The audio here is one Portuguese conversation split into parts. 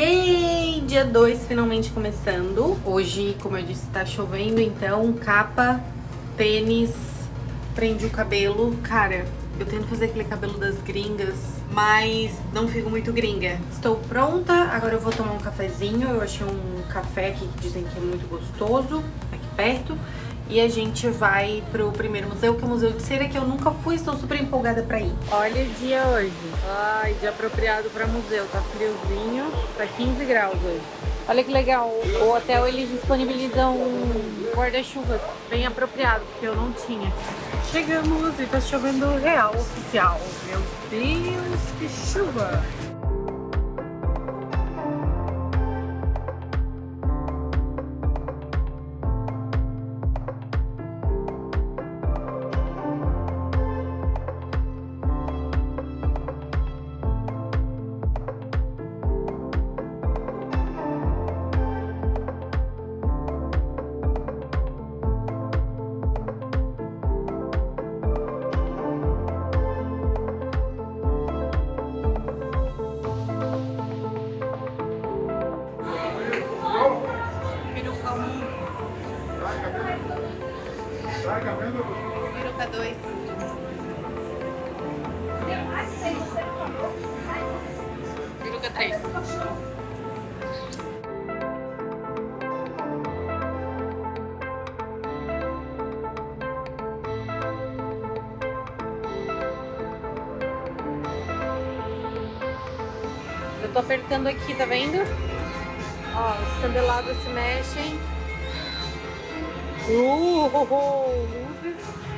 Yay! Dia 2 finalmente começando. Hoje, como eu disse, tá chovendo, então capa, tênis, prende o cabelo. Cara, eu tento fazer aquele cabelo das gringas, mas não fico muito gringa. Estou pronta, agora eu vou tomar um cafezinho. Eu achei um café aqui que dizem que é muito gostoso, aqui perto. E a gente vai pro primeiro museu, que é o Museu de Cera, que eu nunca fui, estou super empolgada pra ir. Olha o dia hoje. Ai, dia apropriado pra museu. Tá friozinho, tá 15 graus hoje. Olha que legal, o hotel eles disponibilizam guarda-chuvas bem apropriado, porque eu não tinha. Chegamos e tá chovendo real, oficial. Meu Deus, que chuva! 3. Eu tô apertando aqui, tá vendo? Ó, os candelabros se mexem. Uh, luzes.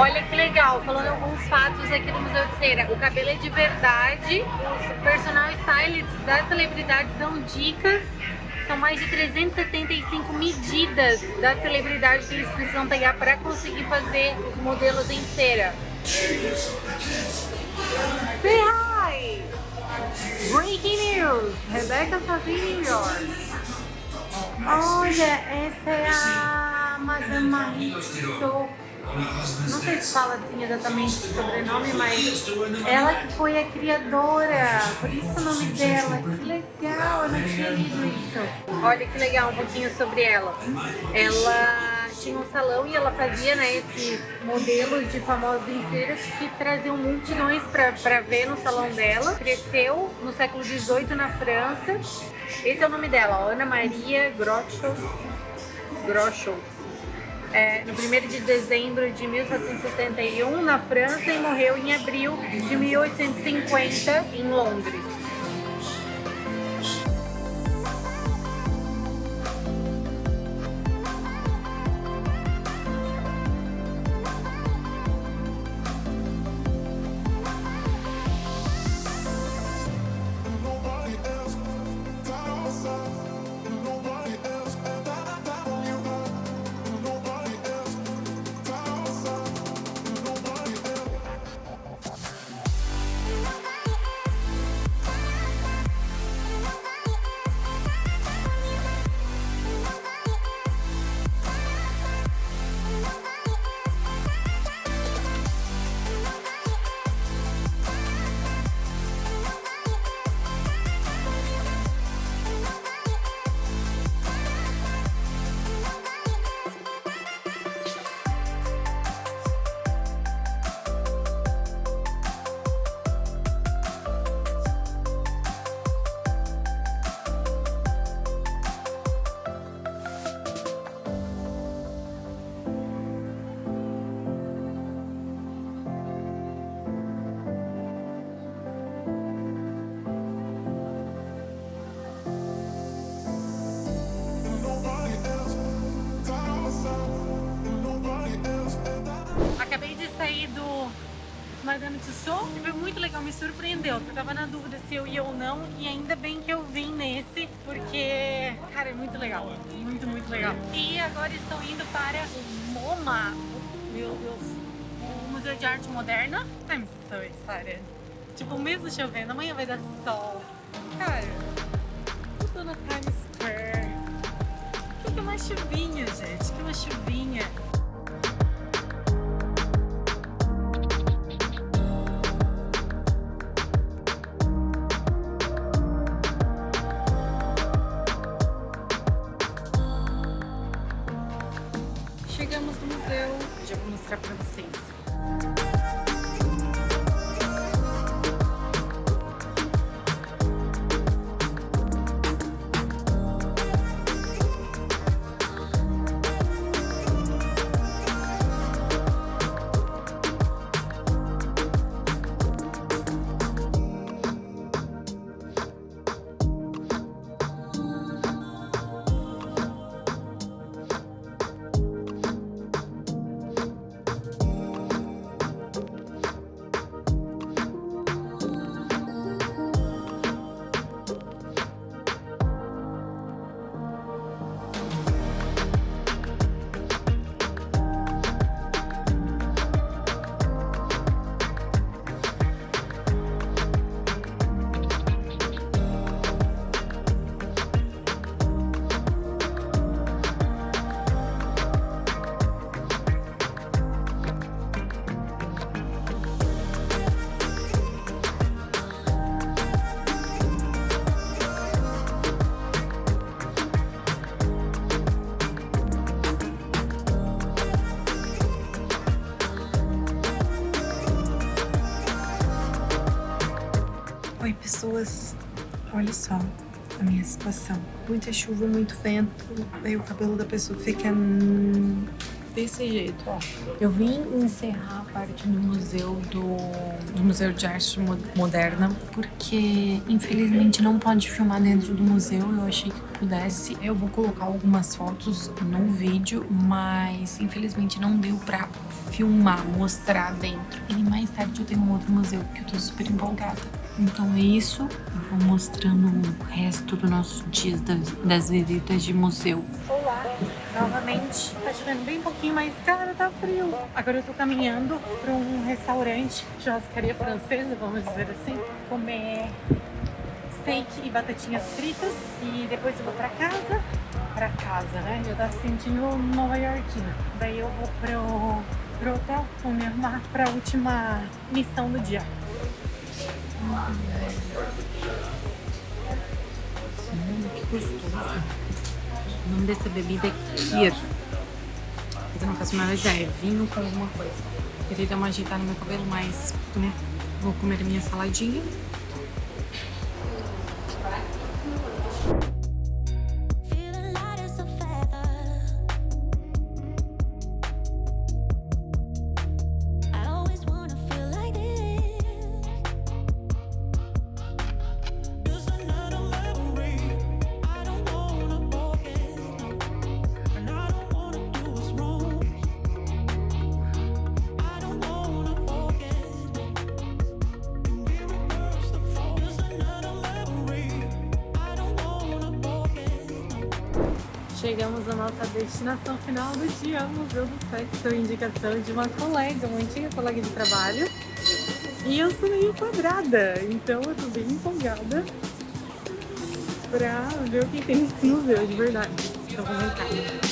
Olha que legal, falando alguns fatos aqui no Museu de Cera. O cabelo é de verdade, os personal stylists das celebridades dão dicas. São mais de 375 medidas da celebridade que eles precisam pegar para conseguir fazer os modelos em cera. Say hi! Breaking news! Rebeca Savini New. Olha, essa é a Madame Marie não sei se fala assim exatamente o sobrenome, mas ela que foi a criadora, por isso o nome dela. Que legal, eu não tinha lido isso. Olha que legal um pouquinho sobre ela. Ela tinha um salão e ela fazia né, esses modelos de famosos inteiros que traziam multidões para ver no salão dela. Cresceu no século XVIII na França. Esse é o nome dela, Ana Maria Groschutz. Groschutz é, no 1 de dezembro de 1761 na França e morreu em abril de 1850 em Londres. Madame Tussauds, que foi muito legal, me surpreendeu. Eu tava na dúvida se eu ia ou não, e ainda bem que eu vim nesse, porque, cara, é muito legal. Muito, muito legal. E agora estão indo para o MoMA. Meu Deus. O Museu de Arte Moderna. I'm so excited. Tipo, mesmo chovendo, amanhã vai dar sol. Cara, eu tô na Times Square. Que é uma chuvinha, gente. Que uma chuvinha. Pessoas. Olha só a minha situação. Muita chuva, muito vento. Aí o cabelo da pessoa fica desse jeito, ó. Eu vim encerrar a parte do museu do, do Museu de Arte Moderna porque infelizmente não pode filmar dentro do museu. Eu achei que pudesse. Eu vou colocar algumas fotos no vídeo, mas infelizmente não deu pra filmar, mostrar dentro. E mais tarde eu tenho um outro museu que eu tô super empolgada. Então é isso. Eu vou mostrando o resto do nosso dia das, das visitas de museu. Olá, novamente. Tá chovendo bem pouquinho, mas cara, tá frio. Agora eu tô caminhando pra um restaurante, churrascaria francesa, vamos dizer assim, comer steak e batatinhas fritas. E depois eu vou pra casa. Pra casa, né? Eu se sentindo nova iorquina. Daí eu vou pro, pro hotel, vou me arrumar pra última missão do dia. Hum, que gostoso. O nome dessa bebida é Kir. Eu não faço a menor ideia. Vinho com alguma coisa. Queria dar uma ajeitada no meu cabelo, mas né, vou comer minha saladinha. Chegamos à nossa destinação final do dia, Museu do Sexo, indicação de uma colega, uma antiga colega de trabalho. E eu sou meio quadrada, então eu tô bem empolgada pra ver o que tem nesse museu, de verdade. Então vamos entrar.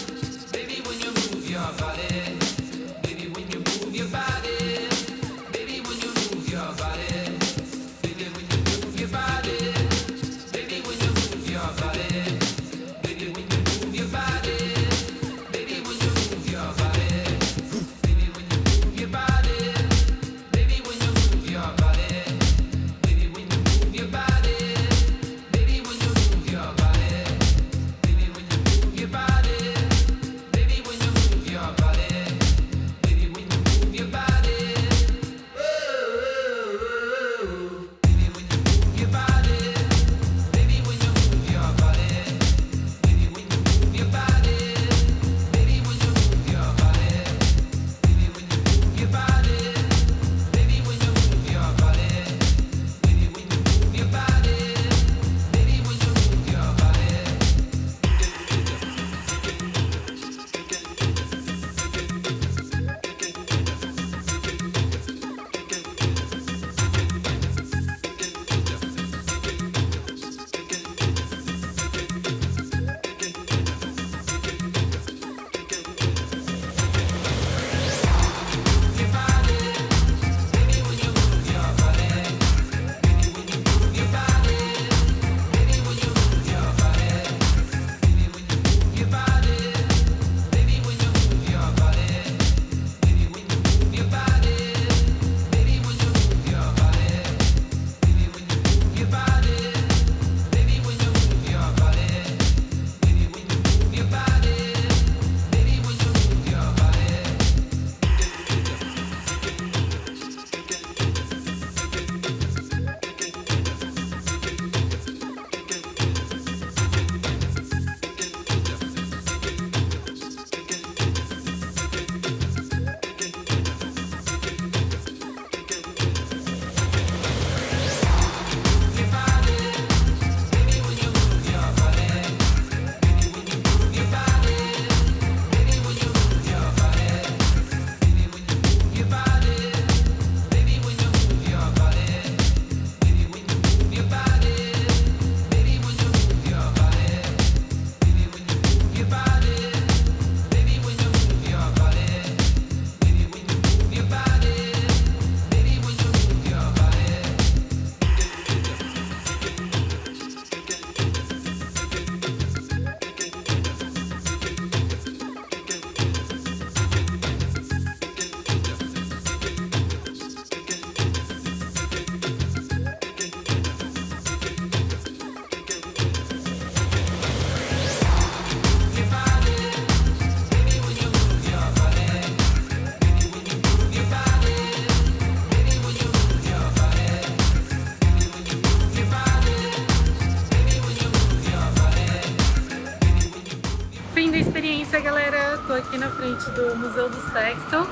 Do Museu do Sexo.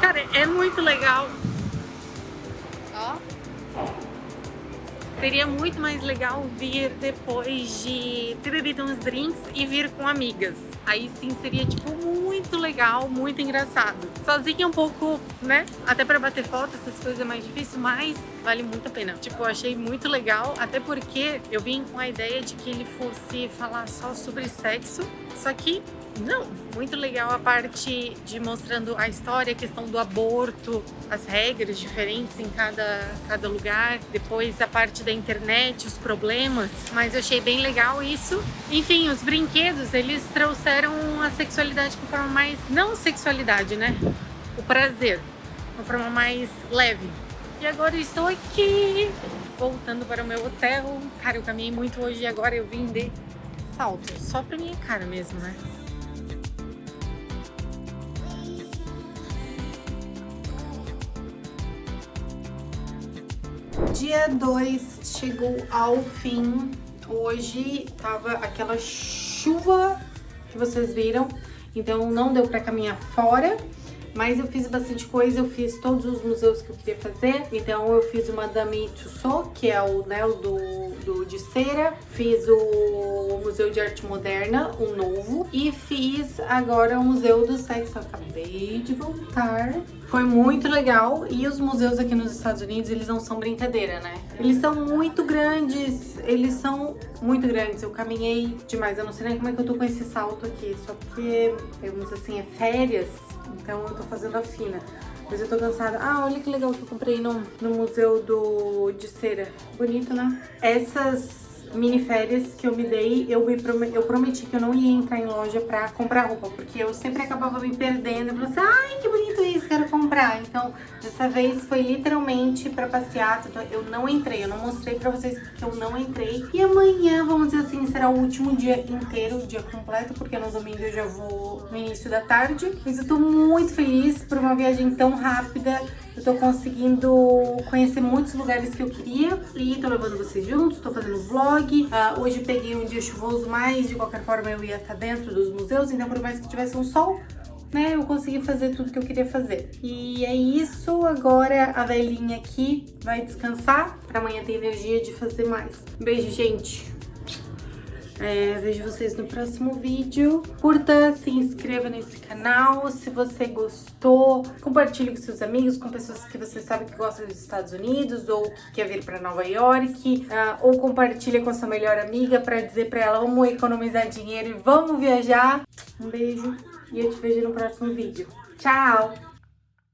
Cara, é muito legal. Ó. Seria muito mais legal vir depois de ter bebido uns drinks e vir com amigas. Aí sim seria, tipo, muito legal, muito engraçado. Sozinha é um pouco, né? Até pra bater foto, essas coisas é mais difícil, mas vale muito a pena. Tipo, eu achei muito legal, até porque eu vim com a ideia de que ele fosse falar só sobre sexo, só que não, muito legal a parte de mostrando a história, a questão do aborto, as regras diferentes em cada, cada lugar, depois a parte da internet, os problemas, mas eu achei bem legal isso. Enfim, os brinquedos, eles trouxeram a sexualidade com forma mais, não sexualidade, né? O prazer, uma forma mais leve. E agora estou aqui, voltando para o meu hotel. Cara, eu caminhei muito hoje e agora eu vim de salto, só pra minha cara mesmo, né? Dia 2 chegou ao fim. Hoje tava aquela chuva que vocês viram, então não deu pra caminhar fora. Mas eu fiz bastante coisa, eu fiz todos os museus que eu queria fazer. Então eu fiz o Madame Tussauds, que é o, né, o do, do de cera. Fiz o Museu de Arte Moderna, um novo. E fiz agora o Museu do Sexo. Eu acabei de voltar. Foi muito legal. E os museus aqui nos Estados Unidos, eles não são brincadeira, né? Eles são muito grandes. Eles são muito grandes. Eu caminhei demais. Eu não sei nem como é que eu tô com esse salto aqui. Só porque, vamos assim, é férias. Então eu tô fazendo a fina. Mas eu tô cansada. Ah, olha que legal que eu comprei no, no museu do, de cera. Bonito, né? Essas mini férias que eu me dei, eu, me prometi, eu prometi que eu não ia entrar em loja pra comprar roupa. Porque eu sempre acabava me perdendo. Eu falei assim, ai, que bonito isso, comprar. Então, dessa vez foi literalmente pra passear. Então, eu não entrei, eu não mostrei pra vocês que eu não entrei. E amanhã, vamos dizer assim, será o último dia inteiro, o dia completo. Porque no domingo eu já vou no início da tarde. Mas eu tô muito feliz por uma viagem tão rápida. Eu tô conseguindo conhecer muitos lugares que eu queria e tô levando vocês juntos, tô fazendo vlog. Ah, hoje peguei um dia chuvoso, mas de qualquer forma eu ia estar dentro dos museus, então por mais que tivesse um sol, né, eu consegui fazer tudo que eu queria fazer. E é isso, agora a velhinha aqui vai descansar pra amanhã ter energia de fazer mais. Beijo, gente! É, vejo vocês no próximo vídeo. Curta, se inscreva nesse canal. Se você gostou, compartilhe com seus amigos, com pessoas que você sabe que gostam dos Estados Unidos ou que quer vir para Nova York. ah, ou compartilhe com sua melhor amiga para dizer para ela vamos economizar dinheiro e vamos viajar. Um beijo e eu te vejo no próximo vídeo. Tchau!